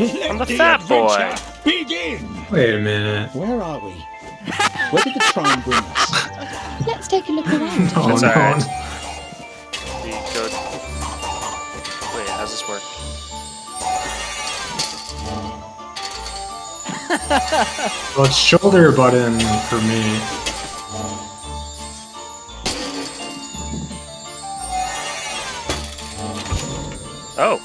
I'm the fat boy. Begin. Wait a minute. Where are we? Where did the tram bring us? Let's take a look around. Oh That's no. alright. We go. Wait, how's this work? Well, it's shoulder button for me. Oh,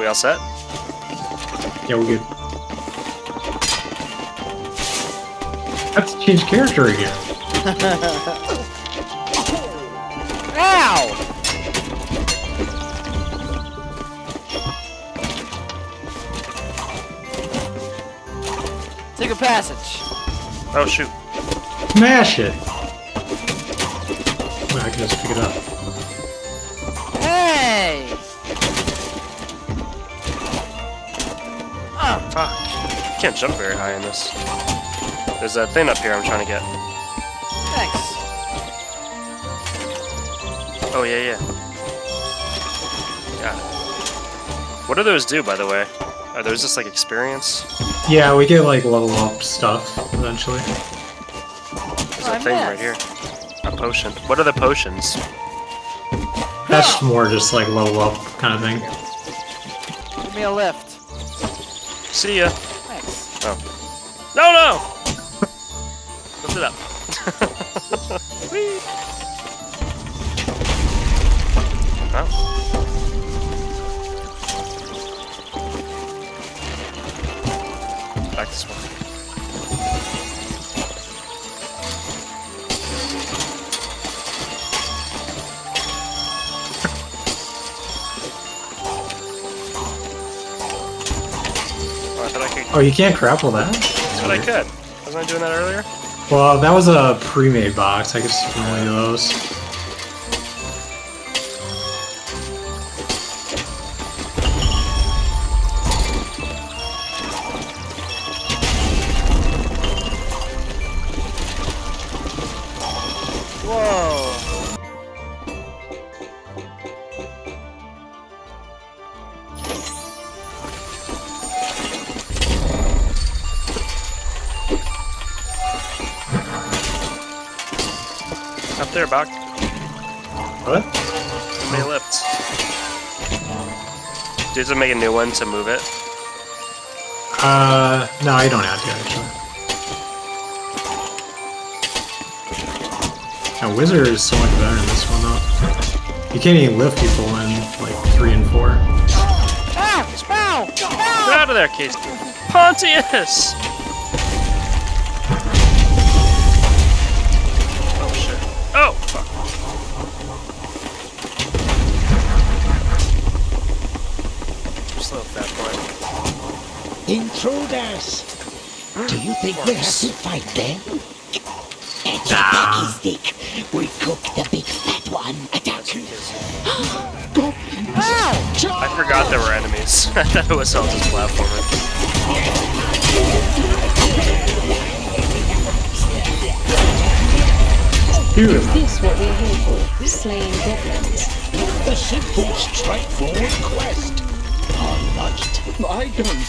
We all set? yeah, we're good. I have to change character again. Ow! Take a passage. Oh shoot. Smash it! Wait, I can just pick it up. Fuck. Can't jump very high in this. There's that thing up here I'm trying to get. Thanks. Oh yeah, yeah. Got it. What do those do, by the way? Are those just like experience? Yeah, we get like level up stuff eventually. There's Oh, I a thing right here. A potion. What are the potions? That's more just like level up kind of thing. Give me a lift. See ya. Thanks. Oh. No, no! Lift it up. Oh. Back this way. Oh, you can't grapple that? That's what I could. Wasn't I doing that earlier? Well, that was a pre-made box. I guess you can only do those. Up there, What? How many lifts? Do you have to make a new one to move it? Uh, no, I don't have to actually. Now, Wizard is so much better in this one though. You can't even lift people in like three and four. Ah! Ow! Get out of there, Case. Pontius! Oh, fuck. Slow, fat boy. Intruders! Do you think we have to fight them? At your ah. pocky stick, we cook the big fat one. Attack! Ow! I forgot there were enemies. I thought it was all just platforming. Dude, Is this what we're here for? Slaying goblins? The simple, straightforward quest. All right. I don't.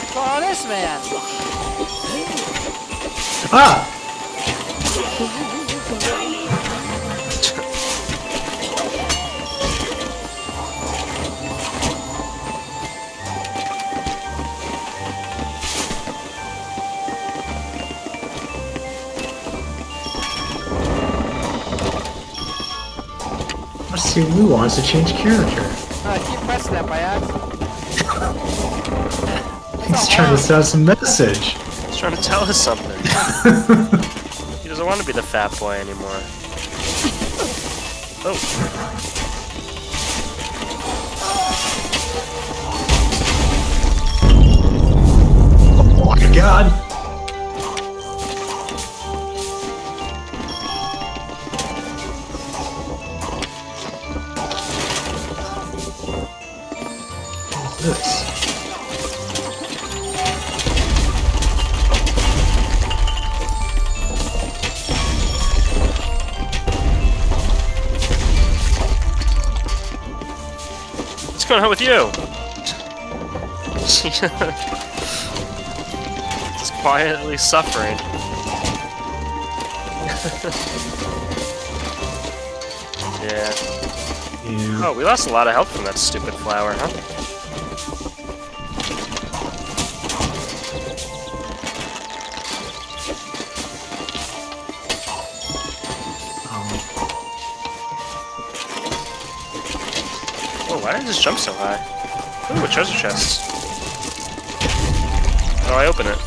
What's going on this man? ah! See, Lou wants to change character. Uh, keep pressing that by accident. He's trying to send us a message. He's trying to tell us something. he doesn't want to be the fat boy anymore. Oh. Going on with you? Just quietly suffering. yeah. Yeah. Oh, we lost a lot of health from that stupid flower, huh? Why did I just jump so high? Ooh, a treasure chest. Oh, I open it.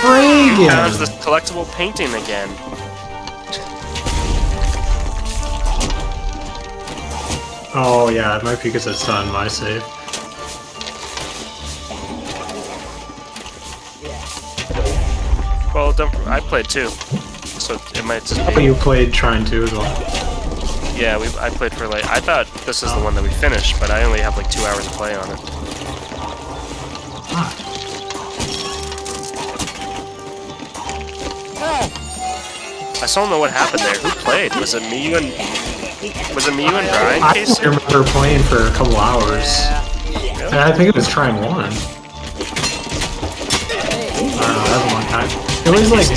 Found Reagan! the collectible painting again. Oh yeah, it might be because it's not in my save. Well, don't, I played too, so it might just be. you played Trine two as well. Yeah, we, I played for like. I thought this is the one that we finished, but I only have like two hours to play on it. Ah, I still don't know what happened there. Who played? Was it me, you, and was it me, you, and Brian? I Casey? remember playing for a couple hours. Yeah. And I think it was Trine one. I don't know, that was a long time. It was like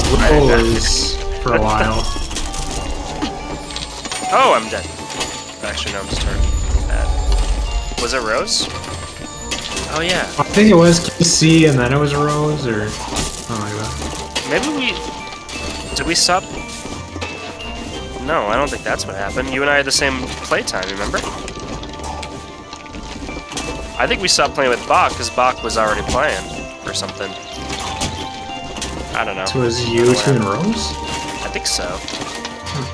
Rose for a while. Oh, I'm dead. Actually, no, I'm just turned bad. Was it Rose? Oh yeah. I think it was KC and then it was Rose or something like that. Maybe we did we stop? No, I don't think that's what happened. You and I had the same playtime. Remember? I think we stopped playing with Bach because Bach was already playing or something. I don't know. So it was you two and Rose? I think so.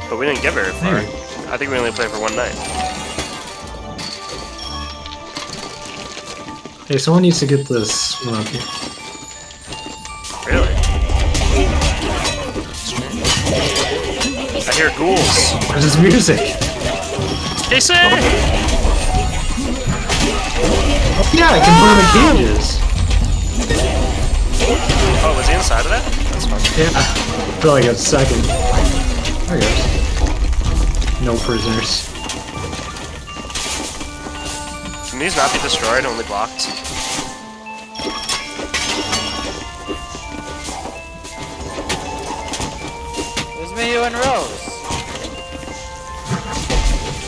But we didn't get very far. Maybe. I think we only played for one night. Hey, someone needs to get this one up here. Really? I hear ghouls. Where's this music? Casey! Oh, yeah, I can burn the in cages. Oh, was he inside of that? That's fun. Yeah. For like a second. There he goes. No prisoners. Can these not be destroyed, only blocked? It me, you, and Rose.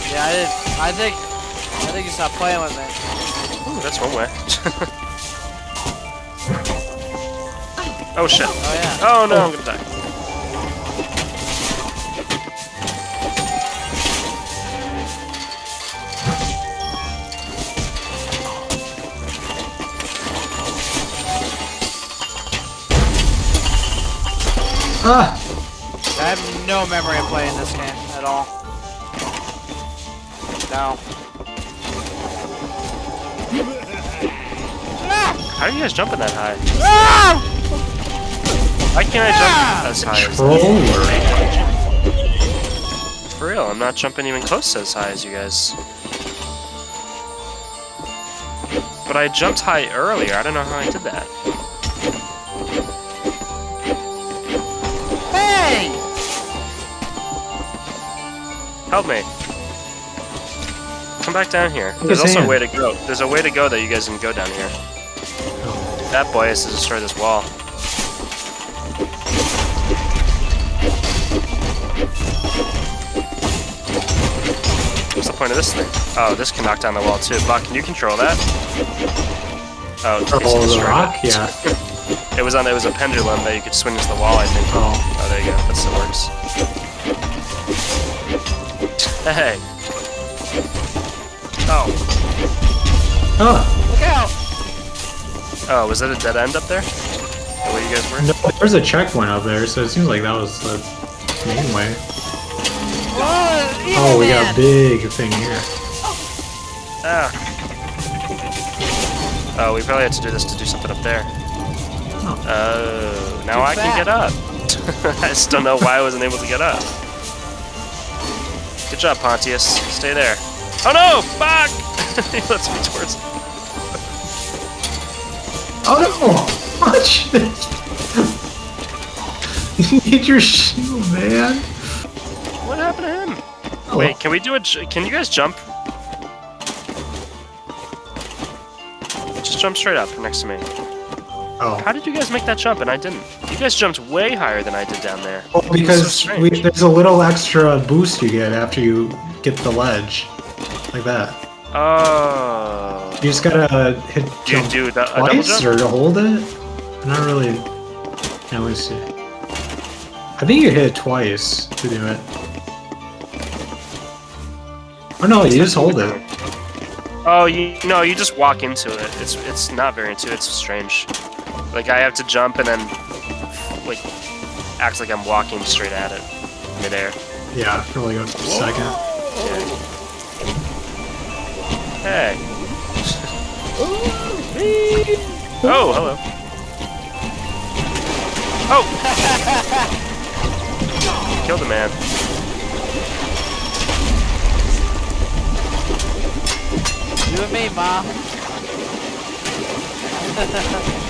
Yeah, I did. I think. I think you stopped playing with me. Ooh, that's one way. oh shit. Oh yeah. Oh no, I'm gonna die. Ah! I have no memory of playing this game at all. No. How are you guys jumping that high? Ah! Why can't I jump ah! as high as Controller. For real, I'm not jumping even close to as high as you guys. But I jumped high earlier, I don't know how I did that. Hey! Help me. Come back down here. Look There's at his also a way to go. There's a way to go that you guys can go down here. That boy has to destroy this wall. Point of this thing? Oh, this can knock down the wall too. Buck, can you control that? Oh, Oh, the rock? it. Yeah. It was on. It was a pendulum that you could swing into the wall. I think. Oh. Oh, there you go. That still works. Hey. Oh. Oh, Look out! Oh, was that a dead end up there? The way you guys were? no, there's a checkpoint up there, so it seems like that was the main way. Oh, Oh, we got a big thing here. Ah. Oh, we probably had to do this to do something up there. Oh. Oh, now Too I can get up. I just don't know why I wasn't able to get up. Good job, Pontius. Stay there. Oh no! Fuck! he lets me towards. Oh no! Watch this! you need your shield, man! Oh. Wait, can we do a? Can you guys jump? Just jump straight up next to me. Oh. How did you guys make that jump and I didn't? You guys jumped way higher than I did down there. Oh, well, because strange. we, there's a little extra boost you get after you get the ledge. Like that. Oh. You just gotta hit Do you jump do the, a double twice or to hold it? I'm not really. Can we see? I think you hit it twice to do it. Oh no, you just hold it. Oh, you no, you just walk into it. It's it's not very intuitive. It's strange. Like I have to jump and then like acts like I'm walking straight at it midair. Yeah, for like a second. Hey. oh, hello. Oh! Killed a man. You and me, ma.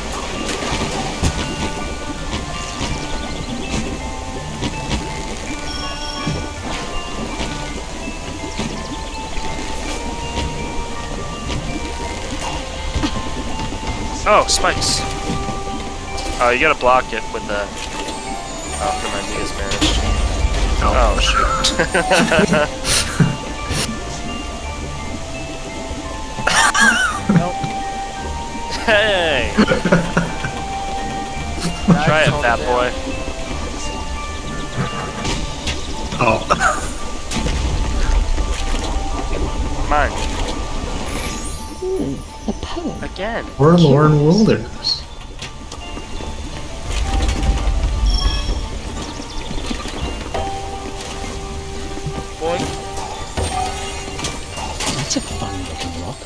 Oh, spikes. Oh, you gotta block it with the. Oh, never mind. You guys managed. Oh, oh shoot. Hey! Try it, hold fat boy. Oh. Mine. A poem. Again. We're Forlorn Wilderness. Boy. That's a fun looking rock.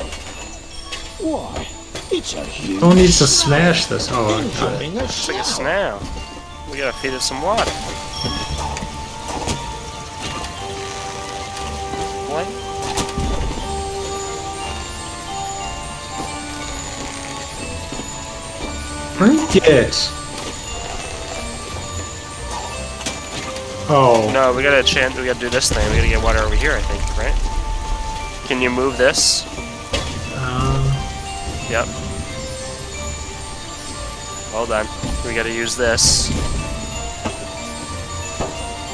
Why, huge needs to smash this. Oh, got it. enjoying a It's like a snail. snail. We gotta feed it some water. What? Drink it. Oh. No, we gotta chant. We gotta do this thing. We gotta get water over here. I think, right? Can you move this? Yep. Hold on. We gotta use this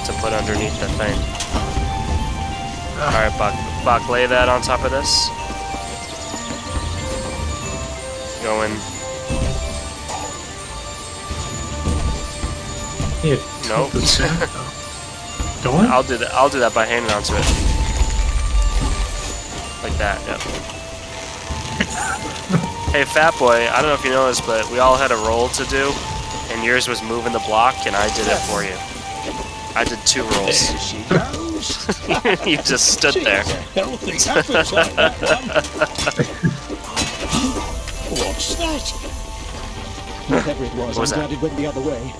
to put underneath the thing. Alright, Buck. Buck, lay that on top of this. Going. yeah, Nope. Don't? I'll do that. I'll do that by hanging onto it. Like that. Yep. Hey, Fat Boy. I don't know if you noticed, but we all had a roll to do, and yours was moving the block, and I did it for you. I did two rolls. There she goes. you just stood there. That. What's that? Whatever it was, What was I'm that? glad it went the other way.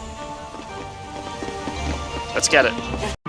Let's get it.